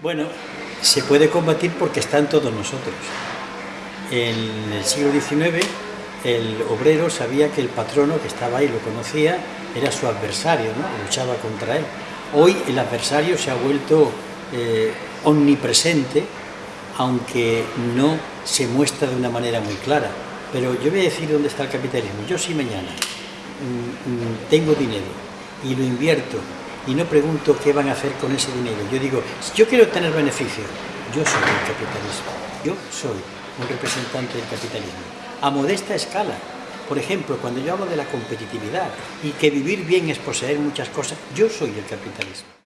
Bueno, se puede combatir porque está en todos nosotros. En el siglo XIX el obrero sabía que el patrono que estaba ahí, lo conocía, era su adversario, ¿no? luchaba contra él. Hoy el adversario se ha vuelto eh, omnipresente, aunque no se muestra de una manera muy clara. Pero yo voy a decir dónde está el capitalismo. Yo si mañana mm, mm, tengo dinero y lo invierto y no pregunto qué van a hacer con ese dinero. Yo digo, si yo quiero tener beneficio, yo soy el capitalismo. Yo soy un representante del capitalismo. A modesta escala. Por ejemplo, cuando yo hablo de la competitividad y que vivir bien es poseer muchas cosas, yo soy el capitalismo.